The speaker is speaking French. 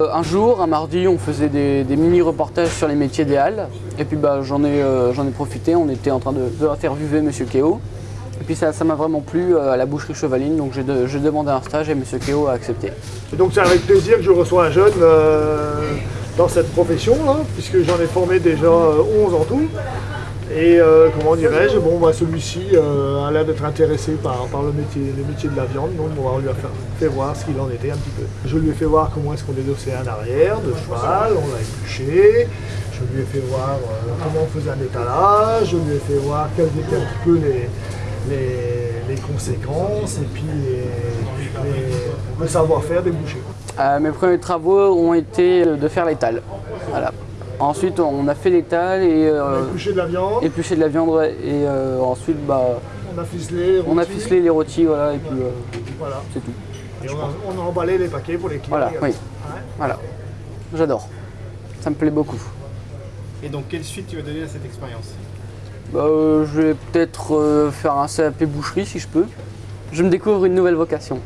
euh, un jour, un mardi, on faisait des, mini-reportages sur les métiers des halles. Et puis bah, j'en ai, euh, j'en ai profité, on était en train de, de interviewer Monsieur Keo. Et puis ça m'a vraiment plu euh, à la boucherie chevaline, donc j'ai de- j'ai demandé un stage et Monsieur Keo a accepté. Donc c'est avec plaisir que je reçois un jeune dans cette profession, là, puisque j'en ai formé déjà euh, 11 en tout. Et euh, comment dirais-je, bon, bah, celui-ci euh, a l'air d'être intéressé par, le, métier, le métier de la viande, donc on lui a fait, voir ce qu'il en était un petit peu. Je lui ai fait voir comment est-ce qu'on dédossait un arrière de cheval, on l'a épluché. Je lui ai fait voir euh, comment on faisait un étalage, je lui ai fait voir quels étaient un petit peu les, les, conséquences et puis les- le savoir-faire des bouchers. Mes premiers travaux ont été de faire l'étal. Voilà. Ensuite, on a fait l'étal et On a euh, épluché de la viande, épluché de la viande ouais, et euh, ensuite bah, on a ficelé, on a ficelé les rôtis voilà, et puis euh, Voilà. c'est tout. Et on a, on a emballé les paquets pour les clients. Voilà, oui. Ouais. Voilà. J'adore. Ça me plaît beaucoup. Et donc, quelle suite tu vas donner à cette expérience? Bah, euh, je vais peut-être euh, faire un CAP boucherie si je peux. Je me découvre une nouvelle vocation.